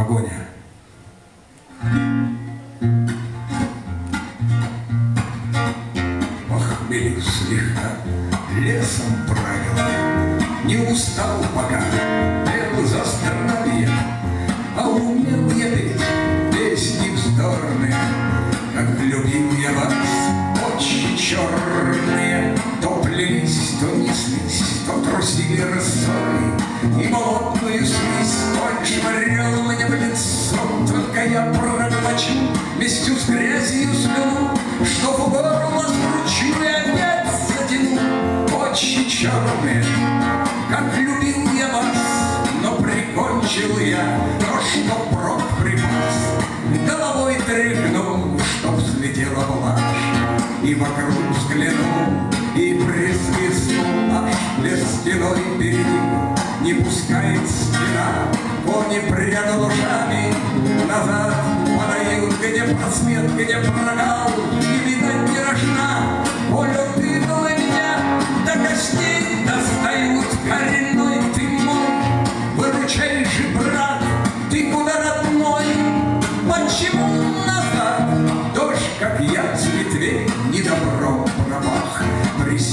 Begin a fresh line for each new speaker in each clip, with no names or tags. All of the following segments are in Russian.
Погоня. Похмелив слегка, лесом правил, Не устал пока, Очи черные, как любил я вас, Но прикончил я то, что прок припас. Головой тряхнул, чтоб взлетела блажь, И вокруг взглянул, и присвистнул аж лес стеной перед ним. Не пускает стена, кони прядал ушами, Назад подают, где просвет, где прогал, И видать не рожна,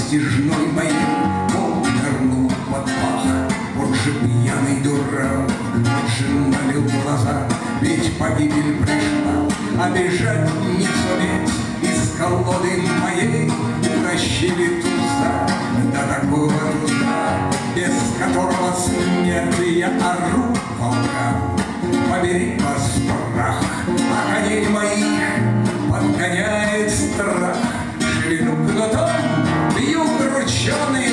Престижной моей нырнул под пах. Он же пьяный дурак, он же налил глаза, Ведь погибель пришла, а бежать не суметь. Из колоды моей утащили туза, До такого туза, без которого смерти я ору волкам. Побери Johnny.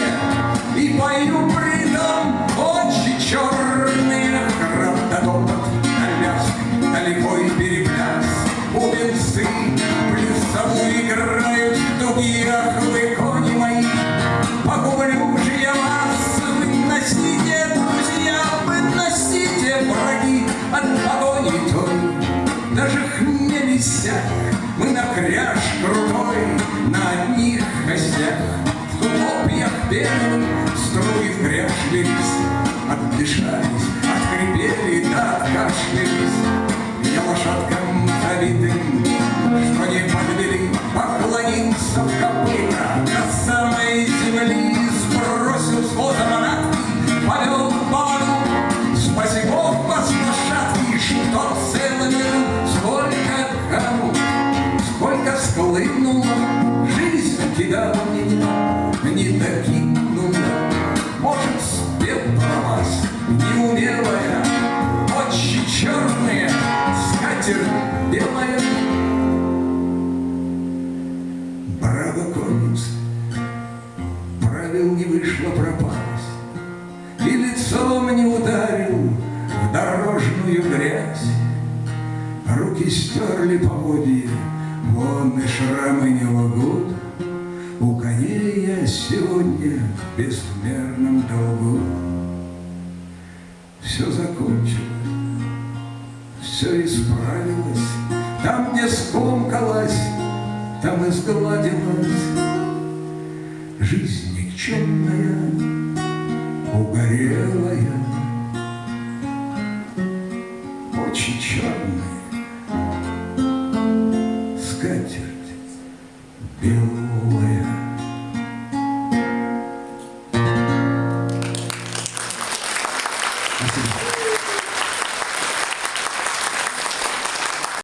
Белых струи в кряж лились, отдышались, отхрипели да откашлялись. Я лошадкам забитым, что не подвели, поклонился в копыта до самой земли, сбросил с воза манатки, повел в поводу. Спаси Бог вас, лошадки, что целыми сколько кому, сколько склынуло, жизнь кидала меня, не докинула. Может, спел про вас неумелая, очи черные, скатерть белая. Браво, конец, правил не вышло, пропасть, И лицом не ударил в дорожную грязь. Руки стерли поводья, вон и шрамы не лгут. У коней я сегодня в безмерном долгу. Все закончилось, все исправилось, Там, где скомкалась, там и сгладилась. Жизнь никчемная, угорелая, Очи черные,